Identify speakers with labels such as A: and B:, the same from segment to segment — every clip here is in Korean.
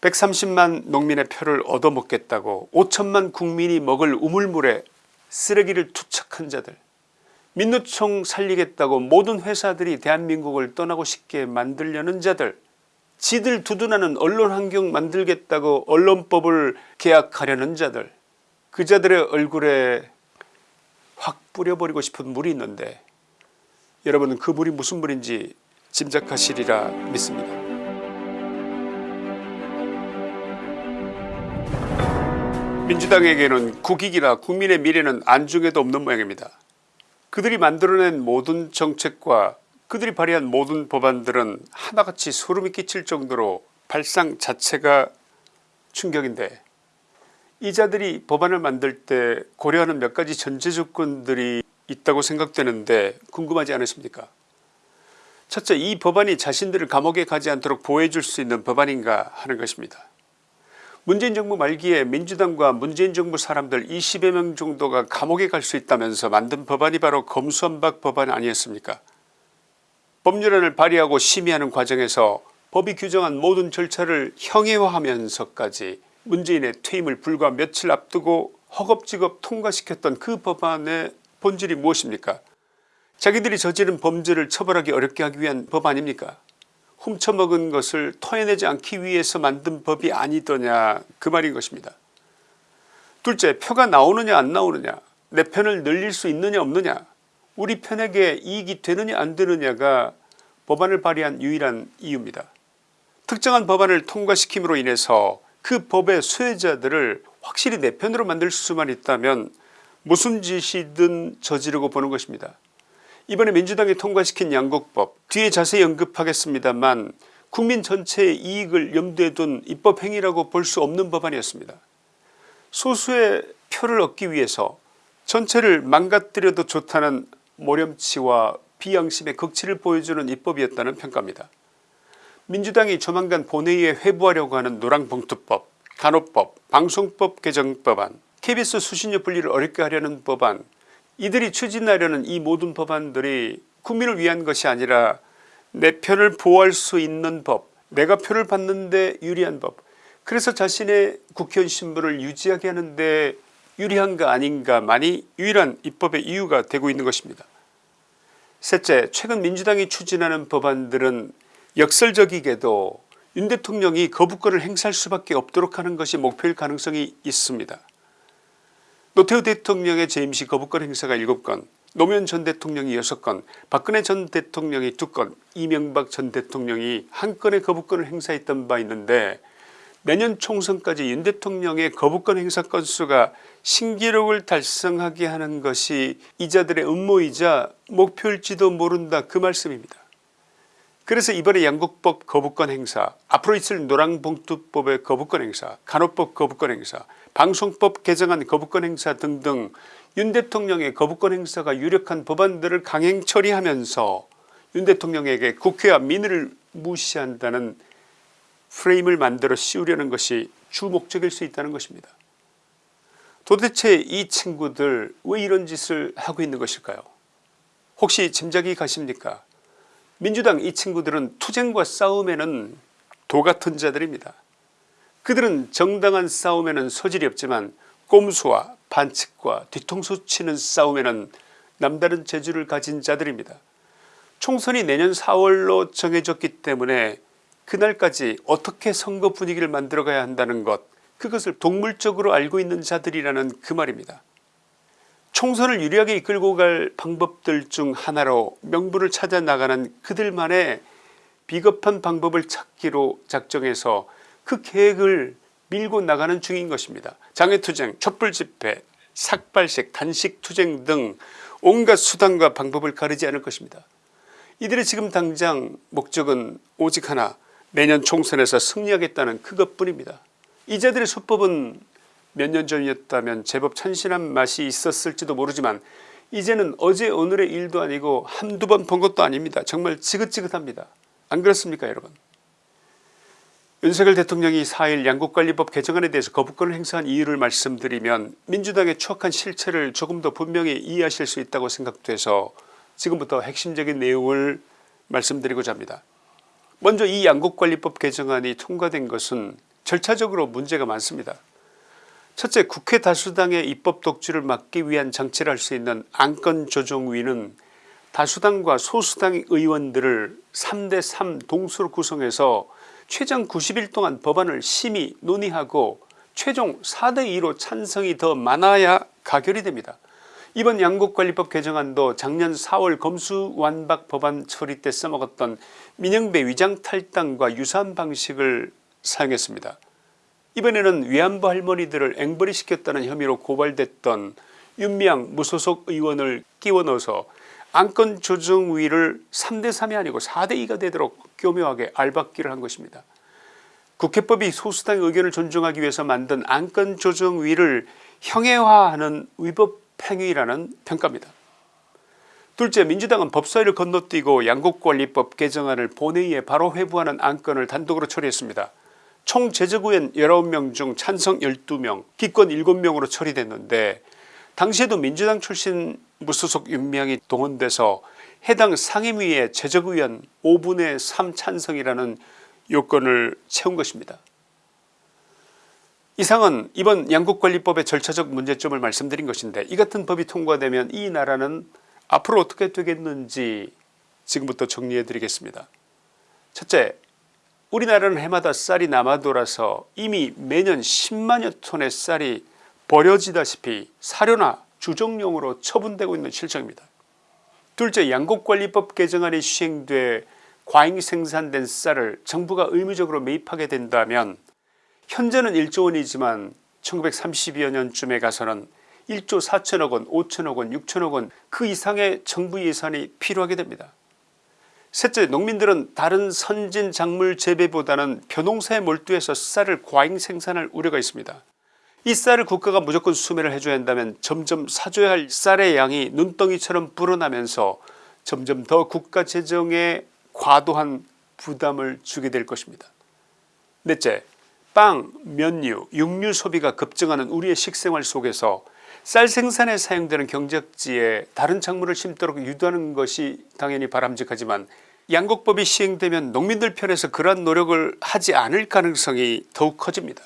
A: 130만 농민의 표를 얻어먹겠다고 5천만 국민이 먹을 우물물에 쓰레기를 투척한 자들 민노총 살리겠다고 모든 회사들이 대한민국을 떠나고 싶게 만들려는 자들 지들 두둔하는 언론환경 만들겠다고 언론법을 개혁하려는 자들 그 자들의 얼굴에 확 뿌려버리고 싶은 물이 있는데 여러분은 그 물이 무슨 물인지 짐작하시리라 믿습니다. 민주당에게는 국익이나 국민의 미래는 안중에도 없는 모양입니다. 그들이 만들어낸 모든 정책과 그들이 발의한 모든 법안들은 하나같이 소름이 끼칠 정도로 발상 자체가 충격인데 이 자들이 법안을 만들 때 고려하는 몇 가지 전제 조건들이 있다고 생각되는데 궁금하지 않으십니까 첫째 이 법안이 자신들을 감옥에 가지 않도록 보호해 줄 수 있는 법안인가 하는 것입니다. 문재인 정부 말기에 민주당과 문재인 정부 사람들 20여 명 정도가 감옥에 갈 수 있다면서 만든 법안이 바로 검수완박 법안 아니었습니까? 법률안을 발의하고 심의하는 과정에서 법이 규정한 모든 절차를 형해화하면서까지 문재인의 퇴임을 불과 며칠 앞두고 허겁지겁 통과시켰던 그 법안의 본질이 무엇입니까? 자기들이 저지른 범죄를 처벌하기 어렵게 하기 위한 법 아닙니까 훔쳐먹은 것을 토해내지 않기 위해서 만든 법이 아니더냐 그 말인 것입니다. 둘째 표가 나오느냐 안 나오느냐 내 편을 늘릴 수 있느냐 없느냐 우리 편에게 이익이 되느냐 안 되느냐가 법안을 발의한 유일한 이유입니다. 특정한 법안을 통과시킴으로 인해서 그 법의 수혜자들을 확실히 내 편으로 만들 수만 있다면 무슨 짓이든 저지르고 보는 것입니다. 이번에 민주당이 통과시킨 양곡법 뒤에 자세히 언급하겠습니다만 국민 전체의 이익을 염두에 둔 입법 행위라고 볼 수 없는 법안이었습니다. 소수의 표를 얻기 위해서 전체를 망가뜨려도 좋다는 모렴치와 비양심의 극치를 보여주는 입법이었다는 평가입니다. 민주당이 조만간 본회의에 회부하려고 하는 노랑봉투법, 간호법, 방송법 개정법안, KBS 수신료 분리를 어렵게 하려는 법안 이들이 추진하려는 이 모든 법안들이 국민을 위한 것이 아니라 내 편을 보호할 수 있는 법 내가 표를 받는데 유리한 법 그래서 자신의 국회의원 신분을 유지하게 하는데 유리한가 아닌가만이 유일한 입법의 이유가 되고 있는 것입니다. 셋째 최근 민주당이 추진하는 법안들은 역설적이게도 윤 대통령이 거부권을 행사할 수밖에 없도록 하는 것이 목표일 가능성이 있습니다. 노태우 대통령의 재임시 거부권 행사가 7건 노무현 전 대통령이 6건 박근혜 전 대통령이 2건 이명박 전 대통령이 한 건의 거부권을 행사했던 바 있는데 내년 총선까지 윤 대통령의 거부권 행사 건수가 신기록을 달성하게 하는 것이 이자들의 음모이자 목표일지도 모른다 그 말씀입니다. 그래서 이번에 양국법 거부권 행사 앞으로 있을 노랑봉투법의 거부권 행사 간호법 거부권 행사 방송법 개정안 거부권 행사 등등 윤 대통령의 거부권 행사가 유력한 법안들을 강행 처리하면서 윤 대통령에게 국회와 민의를 무시한다는 프레임을 만들어 씌우려는 것이 주 목적일 수 있다는 것입니다. 도대체 이 친구들 왜 이런 짓을 하고 있는 것일까요 혹시 짐작이 가십니까 민주당 이 친구들은 투쟁과 싸움에는 도같은 자들입니다. 그들은 정당한 싸움에는 소질이 없지만 꼼수와 반칙과 뒤통수 치는 싸움에는 남다른 재주를 가진 자들입니다. 총선이 내년 4월로 정해졌기 때문에 그날까지 어떻게 선거 분위기를 만들어가야 한다는 것 그것을 동물적으로 알고 있는 자들이라는 그 말입니다. 총선을 유리하게 이끌고 갈 방법들 중 하나로 명분을 찾아 나가는 그들만의 비겁한 방법을 찾기로 작정해서 그 계획을 밀고 나가는 중인 것입니다. 장외투쟁 촛불집회 삭발식 단식투쟁 등 온갖 수단과 방법을 가리지 않을 것입니다. 이들의 지금 당장 목적은 오직 하나 내년 총선에서 승리하겠다는 그것뿐입니다. 이자들의 수법은 몇 년 전이었다면 제법 찬신한 맛이 있었을지도 모르지만 이제는 어제 오늘의 일도 아니고 한두 번 본 것도 아닙니다. 정말 지긋지긋합니다. 안 그렇습니까 여러분 윤석열 대통령이 4일 양국관리법 개정안에 대해서 거부권을 행사한 이유를 말씀드리면 민주당의 추악한 실체를 조금 더 분명히 이해하실 수 있다고 생각돼서 지금부터 핵심적인 내용을 말씀드리고자 합니다. 먼저 이 양국관리법 개정안이 통과된 것은 절차적으로 문제가 많습니다. 첫째 국회 다수당의 입법 독주를 막기 위한 장치를 할 수 있는 안건조정위는 다수당과 소수당 의원들을 3대3 동수로 구성해서 최장 90일 동안 법안을 심의 논의하고 최종 4대2로 찬성이 더 많아야 가결이 됩니다. 이번 양국관리법 개정안도 작년 4월 검수완박 법안 처리 때 써먹었던 민영배 위장탈당과 유사한 방식을 사용했습니다. 이번에는 위안부 할머니들을 앵벌이 시켰다는 혐의로 고발됐던 윤미향 무소속 의원을 끼워 넣어서 안건조정위를 3대3이 아니고 4대2가 되도록 교묘하게 알박기를 한 것입니다. 국회법이 소수당의 의견을 존중하기 위해서 만든 안건조정위를 형해화하는 위법 행위라는 평가입니다. 둘째 민주당은 법사위를 건너뛰고 양국관리법 개정안을 본회의에 바로 회부하는 안건을 단독으로 처리했습니다. 총 제적의원 19명 중 찬성 12명 기권 7명으로 처리됐는데 당시에도 민주당 출신 무소속 윤명이 동원돼서 해당 상임위의 제적의원 5분의 3 찬성이라는 요건을 채운 것입니다. 이상은 이번 양국관리법의 절차적 문제점을 말씀드린 것인데 이 같은 법이 통과되면 이 나라는 앞으로 어떻게 되겠는지 지금부터 정리해 드리겠습니다. 첫째 우리나라는 해마다 쌀이 남아 돌아서 이미 매년 10만여 톤의 쌀이 버려지다시피 사료나 주정용으로 처분되고 있는 실정입니다. 둘째 양국관리법 개정안이 시행돼 과잉 생산된 쌀을 정부가 의무적으로 매입하게 된다면 현재는 1조원이지만 1930여 년쯤에 가서는 1조 4천억원 5천억원 6천억원 그 이상의 정부 예산이 필요하게 됩니다. 셋째 농민들은 다른 선진 작물 재배보다는 벼농사에 몰두해서 쌀을 과잉 생산할 우려가 있습니다. 이 쌀을 국가가 무조건 수매를 해줘야 한다면 점점 사줘야 할 쌀의 양이 눈덩이처럼 불어나면서 점점 더 국가 재정에 과도한 부담을 주게 될 것입니다. 넷째 빵, 면류, 육류 소비가 급증하는 우리의 식생활 속에서 쌀 생산에 사용되는 경작지에 다른 작물을 심도록 유도하는 것이 당연히 바람직하지만 양곡법이 시행되면 농민들 편에서 그러한 노력을 하지 않을 가능성이 더욱 커집니다.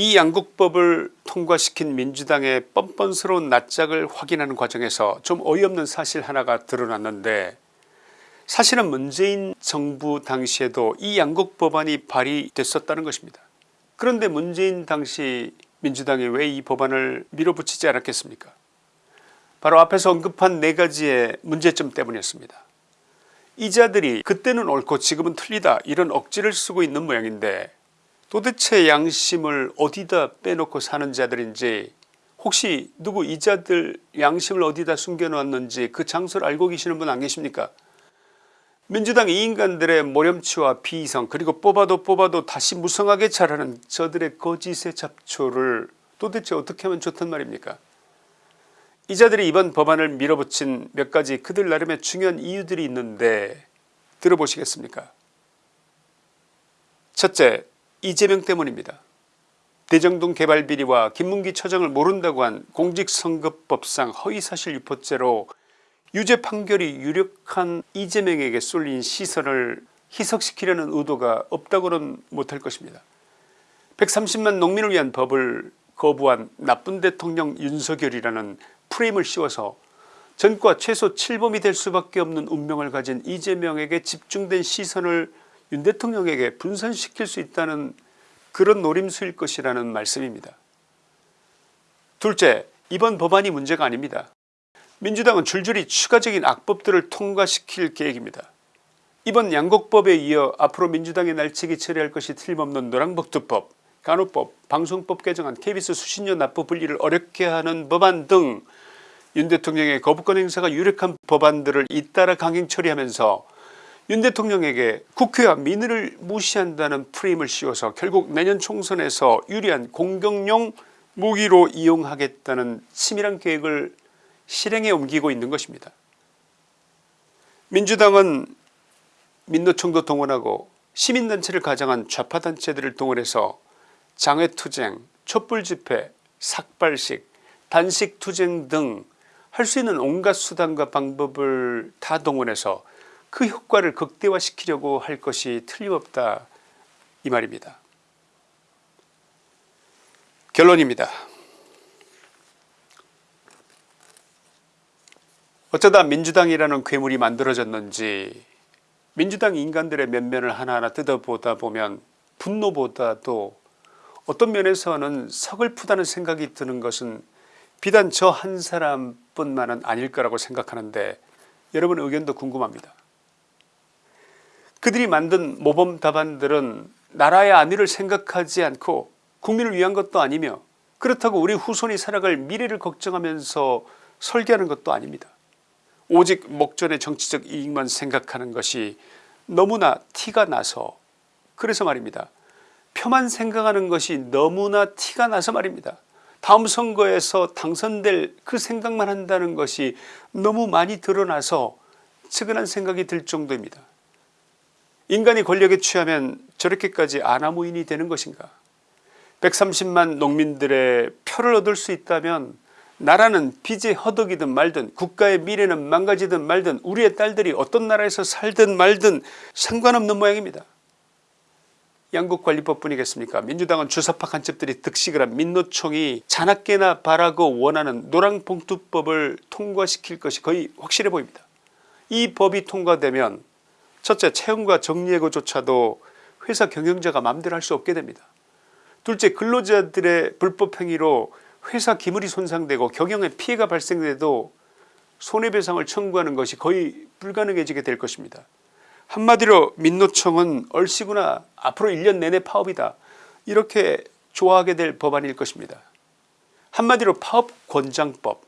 A: 이 양국법을 통과시킨 민주당의 뻔뻔스러운 낯짝을 확인하는 과정에서 좀 어이없는 사실 하나가 드러났는데 사실은 문재인 정부 당시에도 이 양국법안이 발의됐었다는 것입니다. 그런데 문재인 당시 민주당이 왜 이 법안을 밀어붙이지 않았겠습니까 바로 앞에서 언급한 네 가지의 문제점 때문이었습니다. 이자들이 그때는 옳고 지금은 틀리다 이런 억지를 쓰고 있는 모양인데 도대체 양심을 어디다 빼놓고 사는 자들인지 혹시 누구 이 자들 양심을 어디다 숨겨놓았는지 그 장소를 알고 계시는 분 안 계십니까? 민주당 이 인간들의 모렴치와 비이성 그리고 뽑아도 뽑아도 다시 무성하게 자라는 저들의 거짓의 잡초를 도대체 어떻게 하면 좋단 말입니까? 이 자들이 이번 법안을 밀어붙인 몇 가지 그들 나름의 중요한 이유들이 있는데 들어보시겠습니까? 첫째 이재명 때문입니다. 대정동 개발 비리와 김문기 처장을 모른다고 한 공직선거법상 허위사실 유포죄로 유죄 판결이 유력한 이재명에게 쏠린 시선을 희석시키려는 의도가 없다고는 못할 것입니다. 130만 농민을 위한 법을 거부한 나쁜 대통령 윤석열이라는 프레임을 씌워서 전과 최소 7범이 될 수밖에 없는 운명을 가진 이재명에게 집중된 시선을 윤 대통령에게 분산시킬 수 있다는 그런 노림수일 것이라는 말씀입니다. 둘째 이번 법안이 문제가 아닙니다. 민주당은 줄줄이 추가적인 악법들을 통과시킬 계획입니다. 이번 양곡법에 이어 앞으로 민주당의 날치기 처리할 것이 틀림없는 노랑복두법 간호법 방송법 개정안 KBS 수신료 납부 분리를 어렵게 하는 법안 등 윤 대통령의 거부권 행사가 유력한 법안들을 잇따라 강행 처리하면서 윤 대통령에게 국회와 민의를 무시한다는 프레임을 씌워서 결국 내년 총선에서 유리한 공격용 무기로 이용하겠다는 치밀한 계획을 실행에 옮기고 있는 것입니다. 민주당은 민노총도 동원하고 시민단체를 가장한 좌파단체들을 동원해서 장외투쟁 촛불집회 삭발식 단식투쟁 등 할 수 있는 온갖 수단과 방법을 다 동원해서 그 효과를 극대화시키려고 할 것이 틀림없다 이 말입니다. 결론입니다. 어쩌다 민주당이라는 괴물이 만들어졌는지 민주당 인간들의 면면을 하나하나 뜯어보다 보면 분노보다도 어떤 면에서는 서글프다는 생각이 드는 것은 비단 저 한 사람뿐만은 아닐 거라고 생각하는데 여러분 의견도 궁금합니다. 그들이 만든 모범 답안들은 나라의 안위를 생각하지 않고 국민을 위한 것도 아니며 그렇다고 우리 후손이 살아갈 미래를 걱정하면서 설계하는 것도 아닙니다. 오직 목전의 정치적 이익만 생각하는 것이 너무나 티가 나서 그래서 말입니다. 표만 생각하는 것이 너무나 티가 나서 말입니다. 다음 선거에서 당선될 그 생각만 한다는 것이 너무 많이 드러나서 측은한 생각이 들 정도입니다. 인간이 권력에 취하면 저렇게까지 아나무인이 되는 것인가 130만 농민들의 표를 얻을 수 있다면 나라는 빚에 허덕이든 말든 국가의 미래는 망가지든 말든 우리의 딸들이 어떤 나라에서 살든 말든 상관없는 모양입니다. 양국관리법 뿐이겠습니까 민주당은 주사파 간첩들이 득식을 한 민노총이 자나깨나 바라고 원하는 노랑봉투법을 통과시킬 것이 거의 확실해 보입니다. 이 법이 통과되면 첫째 채용과 정리해고조차도 회사 경영자가 마음대로 할 수 없게 됩니다. 둘째 근로자들의 불법 행위로 회사 기물이 손상되고 경영에 피해가 발생돼도 손해배상을 청구하는 것이 거의 불가능해지게 될 것입니다. 한마디로 민노총은 얼씨구나 앞으로 1년 내내 파업이다 이렇게 좋아하게 될 법안일 것입니다. 한마디로 파업권장법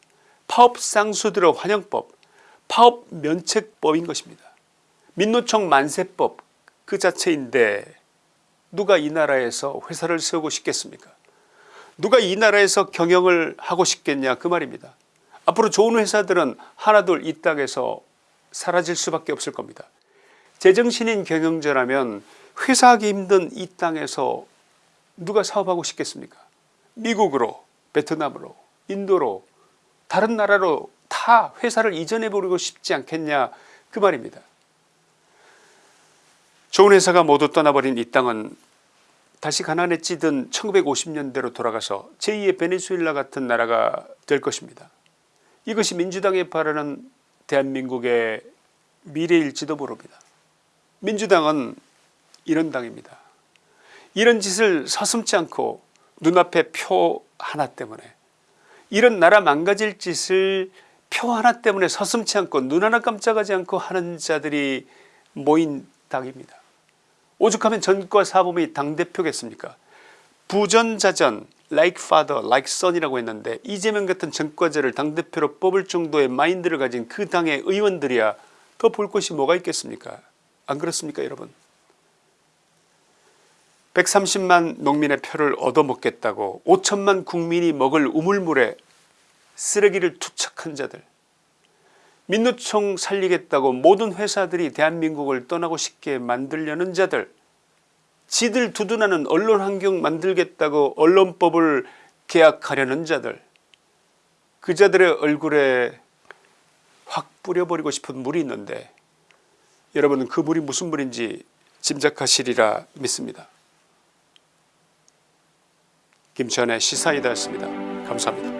A: 파업상수들의 환영법 파업면책법인 것입니다. 민노총 만세법 그 자체인데 누가 이 나라에서 회사를 세우고 싶겠습니까 누가 이 나라에서 경영을 하고 싶겠냐 그 말입니다. 앞으로 좋은 회사들은 하나둘 이 땅에서 사라질 수밖에 없을 겁니다. 제정신인 경영자라면 회사하기 힘든 이 땅에서 누가 사업하고 싶겠습니까 미국으로 베트남으로 인도로 다른 나라로 다 회사를 이전해 버리고 싶지 않겠냐 그 말입니다. 좋은 회사가 모두 떠나버린 이 땅은 다시 가난에 찌든 1950년대로 돌아가서 제2의 베네수엘라 같은 나라가 될 것입니다. 이것이 민주당이 바라는 대한민국의 미래일지도 모릅니다. 민주당은 이런 당입니다. 이런 짓을 서슴지 않고 눈앞에 표 하나 때문에 이런 나라 망가질 짓을 표 하나 때문에 서슴지 않고 눈 하나 깜짝하지 않고 하는 자들이 모인 당입니다. 오죽하면 전과 사범이 당대표겠습니까? 부전자전 like father like son이라고 했는데 이재명 같은 전과자를 당대표로 뽑을 정도의 마인드를 가진 그 당의 의원들이야 더 볼 것이 뭐가 있겠습니까? 안 그렇습니까 여러분? 130만 농민의 표를 얻어먹겠다고 5천만 국민이 먹을 우물물에 쓰레기를 투척한 자들 민노총 살리겠다고 모든 회사들이 대한민국을 떠나고 싶게 만들려는 자들 지들 두둔하는 언론 환경 만들겠다고 언론법을 계약하려는 자들 그 자들의 얼굴에 확 뿌려버리고 싶은 물이 있는데 여러분은 그 물이 무슨 물인지 짐작하시리라 믿습니다. 김천의 시사이다였습니다. 감사합니다.